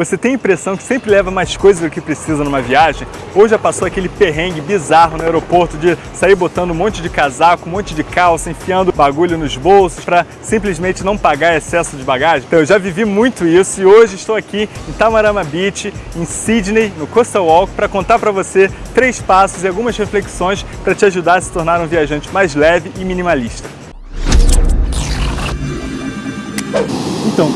Você tem a impressão que sempre leva mais coisas do que precisa numa viagem? Ou já passou aquele perrengue bizarro no aeroporto de sair botando um monte de casaco, um monte de calça, enfiando bagulho nos bolsos para simplesmente não pagar excesso de bagagem? Então eu já vivi muito isso e hoje estou aqui em Tamarama Beach, em Sydney, no Coastal Walk, para contar para você três passos e algumas reflexões para te ajudar a se tornar um viajante mais leve e minimalista.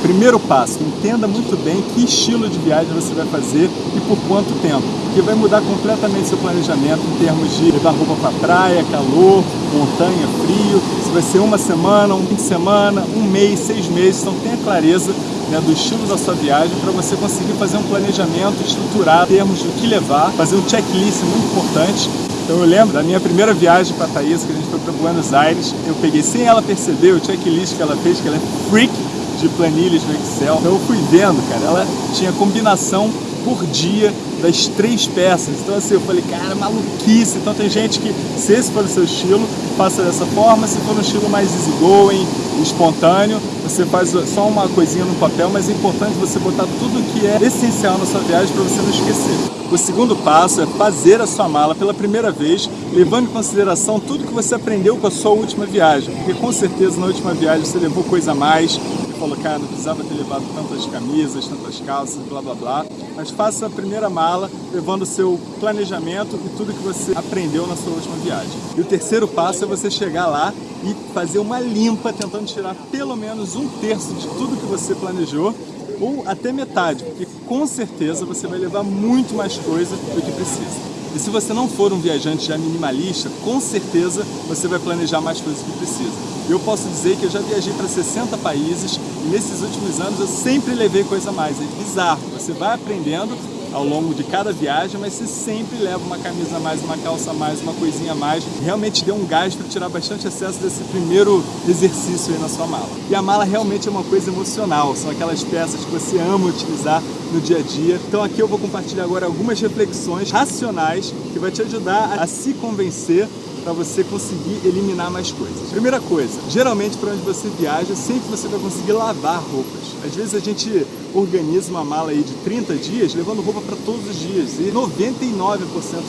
Primeiro passo, entenda muito bem que estilo de viagem você vai fazer e por quanto tempo, porque vai mudar completamente seu planejamento em termos de levar roupa para praia, calor, montanha, frio, se vai ser uma semana, um fim de semana, um mês, seis meses, então tenha clareza né, do estilo da sua viagem para você conseguir fazer um planejamento estruturado em termos do que levar, fazer um checklist muito importante. Então eu lembro da minha primeira viagem para Thaís, que a gente foi para Buenos Aires, eu peguei sem ela perceber o checklist que ela fez, que ela é freak de planilhas no Excel. Então eu fui vendo, cara, ela tinha combinação por dia das três peças. Então assim, eu falei, cara, maluquice. Então tem gente que, se esse for o seu estilo, faça dessa forma. Se for no estilo mais easygoing, espontâneo, você faz só uma coisinha no papel, mas é importante você botar tudo que é essencial na sua viagem para você não esquecer. O segundo passo é fazer a sua mala pela primeira vez, levando em consideração tudo que você aprendeu com a sua última viagem, porque com certeza na última viagem você levou coisa a mais, falou, cara, não precisava ter levado tantas camisas, tantas calças, blá blá blá. Mas faça a primeira mala, levando o seu planejamento e tudo que você aprendeu na sua última viagem. E o terceiro passo é você chegar lá e fazer uma limpa, tentando tirar pelo menos um terço de tudo que você planejou ou até metade, porque com certeza você vai levar muito mais coisa do que precisa. E se você não for um viajante já minimalista, com certeza você vai planejar mais coisas que precisa. Eu posso dizer que eu já viajei para 60 países e nesses últimos anos eu sempre levei coisa a mais. É bizarro, você vai aprendendo ao longo de cada viagem, mas você sempre leva uma camisa a mais, uma calça a mais, uma coisinha a mais. Realmente deu um gás para tirar bastante excesso desse primeiro exercício aí na sua mala. E a mala realmente é uma coisa emocional, são aquelas peças que você ama utilizar no dia a dia. Então aqui eu vou compartilhar agora algumas reflexões racionais que vai te ajudar a se convencer para você conseguir eliminar mais coisas. Primeira coisa, geralmente para onde você viaja, sempre você vai conseguir lavar roupas. Às vezes a gente organiza uma mala aí de 30 dias, levando roupa para todos os dias. E 99%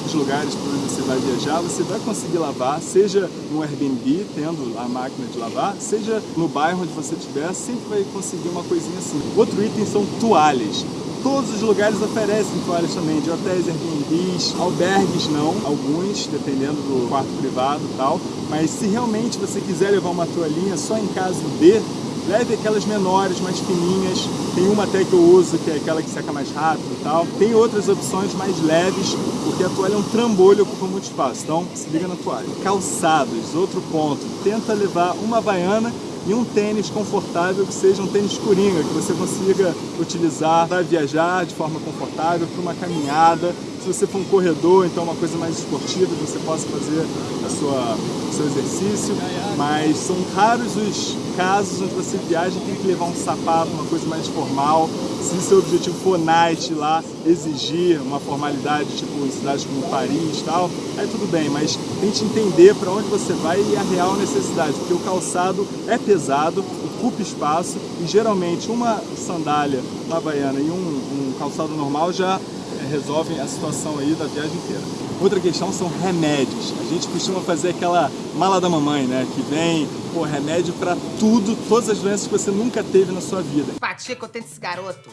dos lugares para onde você vai viajar, você vai conseguir lavar, seja no Airbnb, tendo a máquina de lavar, seja no bairro onde você estiver, sempre vai conseguir uma coisinha assim. Outro item são toalhas todos os lugares oferecem toalhas também, de hotéis, Airbnbs, albergues não, alguns, dependendo do quarto privado e tal. Mas se realmente você quiser levar uma toalhinha só em caso de, leve aquelas menores, mais fininhas. Tem uma até que eu uso, que é aquela que seca mais rápido e tal. Tem outras opções mais leves, porque a toalha é um trambolho ocupa muito espaço. Então, se liga na toalha. Calçados, outro ponto. Tenta levar uma baiana e um tênis confortável que seja um tênis coringa, que você consiga utilizar para viajar de forma confortável, para uma caminhada. Se você for um corredor, então uma coisa mais esportiva, você possa fazer a sua, o seu exercício. Mas são raros os casos onde você viaja e tem que levar um sapato, uma coisa mais formal. Se seu objetivo for night lá, exigir uma formalidade, tipo em cidades como Paris e tal, aí tudo bem, mas tente entender para onde você vai e a real necessidade, porque o calçado é pesado, ocupa espaço e geralmente uma sandália havaiana e um, um calçado normal já é, resolvem a situação aí da viagem inteira. Outra questão são remédios. A gente costuma fazer aquela mala da mamãe, né? Que vem, pô, remédio para tudo, todas as doenças que você nunca teve na sua vida. Que eu tenho desse garoto.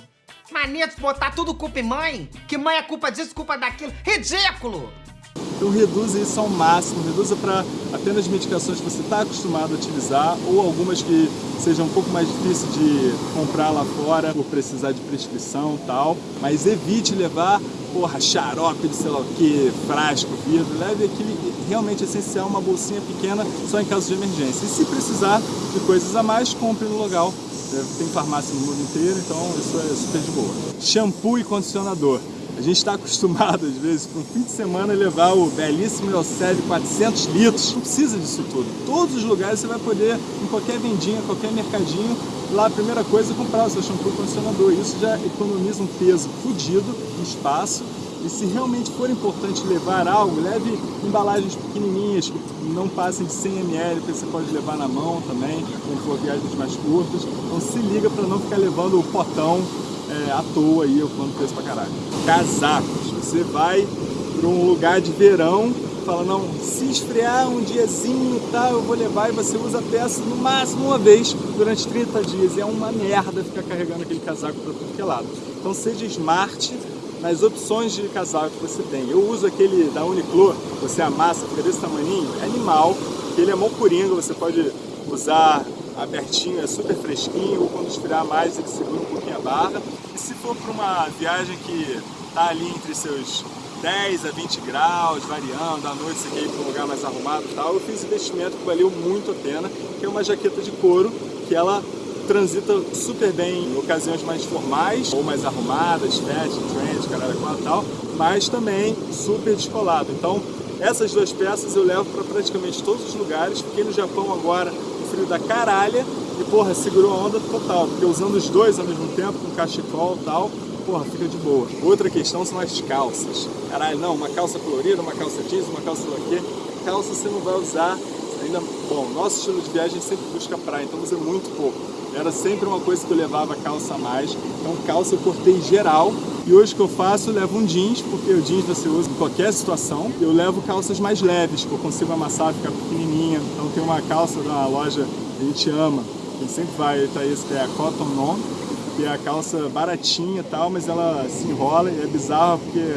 Mania de botar tudo culpa em mãe. Que mãe é culpa disso, culpa daquilo. Ridículo! Então reduza isso ao máximo, reduza para apenas medicações que você está acostumado a utilizar ou algumas que sejam um pouco mais difíceis de comprar lá fora por precisar de prescrição e tal, mas evite levar porra, xarope de sei lá o que, frasco, vidro, leve aquele realmente essencial, uma bolsinha pequena só em caso de emergência. E se precisar de coisas a mais, compre no local. Tem farmácia no mundo inteiro, então isso é super de boa. Shampoo e condicionador. A gente está acostumado, às vezes, para um fim de semana levar o belíssimo Euseb 400 litros. Não precisa disso tudo. Todos os lugares você vai poder, em qualquer vendinha, qualquer mercadinho, lá a primeira coisa é comprar o seu shampoo condicionador. Isso já economiza um peso fodido, um espaço. E se realmente for importante levar algo, leve embalagens pequenininhas, que não passem de 100 ml, porque você pode levar na mão também, quando for viagens mais curtas. Então se liga para não ficar levando o potão é, à toa aí, ocupando preço pra caralho. Casacos, você vai para um lugar de verão, fala, não, se esfriar um diazinho e tal, eu vou levar e você usa a peça no máximo uma vez durante 30 dias. E é uma merda ficar carregando aquele casaco para tudo que é lado. Então seja smart nas opções de casaco que você tem. Eu uso aquele da Uniqlo, você amassa, fica desse tamanho, é animal, ele é mó coringa, você pode usar abertinho, é super fresquinho, ou quando esfriar mais ele segura um pouquinho a barra. E se for para uma viagem que tá ali entre seus 10 a 20 graus, variando, à noite você quer ir para um lugar mais arrumado e tal, eu fiz investimento que valeu muito a pena, que é uma jaqueta de couro, que ela transita super bem em ocasiões mais formais ou mais arrumadas, fashion, trend, caralho, qual tal, mas também super descolado. Então, essas duas peças eu levo para praticamente todos os lugares. Fiquei no Japão agora, no frio da caralha, e porra, segurou a onda total, porque usando os dois ao mesmo tempo, com cachecol e tal, porra, fica de boa. Outra questão são as calças. Caralho, não, uma calça colorida, uma calça jeans, uma calça quê? Calça você não vai usar ainda... Bom, nosso estilo de viagem sempre busca praia, então usa muito pouco. Era sempre uma coisa que eu levava calça a mais. Então calça eu cortei geral. E hoje que eu faço, eu levo um jeans, porque o jeans você usa em qualquer situação. Eu levo calças mais leves, que eu consigo amassar, ficar pequenininha. Então tem uma calça da loja que a gente ama, sempre vai, tá isso, que é a Cotton On, que é a calça baratinha e tal, mas ela se enrola e é bizarro porque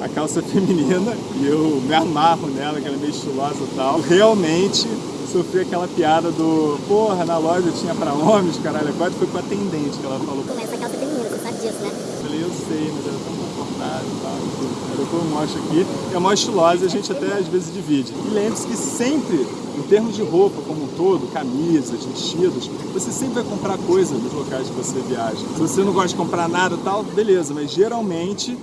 a calça é feminina e eu me amarro nela, que ela é meio estilosa e tal. Realmente sofri aquela piada do porra, na loja tinha pra homens, caralho, agora foi com atendente que ela falou. Essa calça disso, né? Eu sei, mas era tão confortável e tal. Aí depois eu mostro aqui, é mó estilosa a gente até às vezes divide. E lembre-se que sempre, em termos de roupa como um todo, camisas, vestidos, você sempre vai comprar coisa nos locais que você viaja. Se você não gosta de comprar nada e tal, beleza, mas geralmente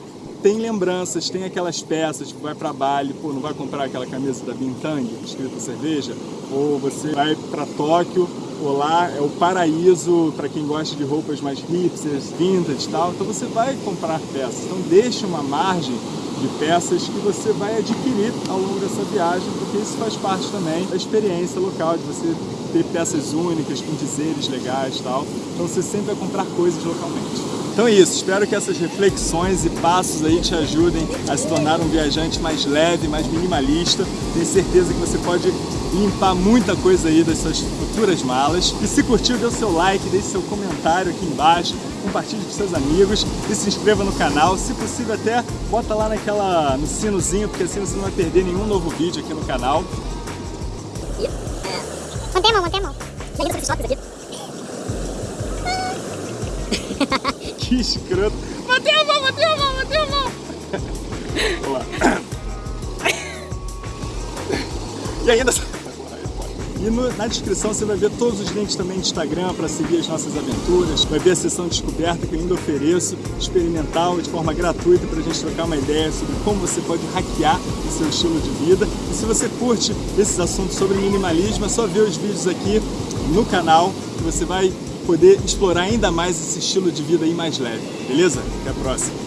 tem lembranças, tem aquelas peças, tipo, vai para Bali, pô, não vai comprar aquela camisa da Bintang, escrita cerveja, ou você vai para Tóquio, ou lá é o paraíso para quem gosta de roupas mais hipsters, vintage e tal, então você vai comprar peças. Então deixe uma margem de peças que você vai adquirir ao longo dessa viagem, porque isso faz parte também da experiência local, de você ter peças únicas, com dizeres legais e tal. Então você sempre vai comprar coisas localmente. Então é isso, espero que essas reflexões e passos aí te ajudem a se tornar um viajante mais leve, mais minimalista. Tenho certeza que você pode limpar muita coisa aí das suas futuras malas. E se curtiu, dê o seu like, deixe seu comentário aqui embaixo, compartilhe com seus amigos e se inscreva no canal. Se possível até bota lá naquela, no sinozinho, porque assim você não vai perder nenhum novo vídeo aqui no canal. Mantém a mão, mantém a mão. Aqui. Que escroto. Matei a mão, matei a mão, matei a mão. Vamos lá. E ainda... E no, na descrição você vai ver todos os links também de Instagram para seguir as nossas aventuras. Vai ver a sessão de descoberta que eu ainda ofereço, experimental, de forma gratuita, para a gente trocar uma ideia sobre como você pode hackear o seu estilo de vida. E se você curte esses assuntos sobre minimalismo, é só ver os vídeos aqui no canal que você vai poder explorar ainda mais esse estilo de vida aí mais leve, beleza? Até a próxima!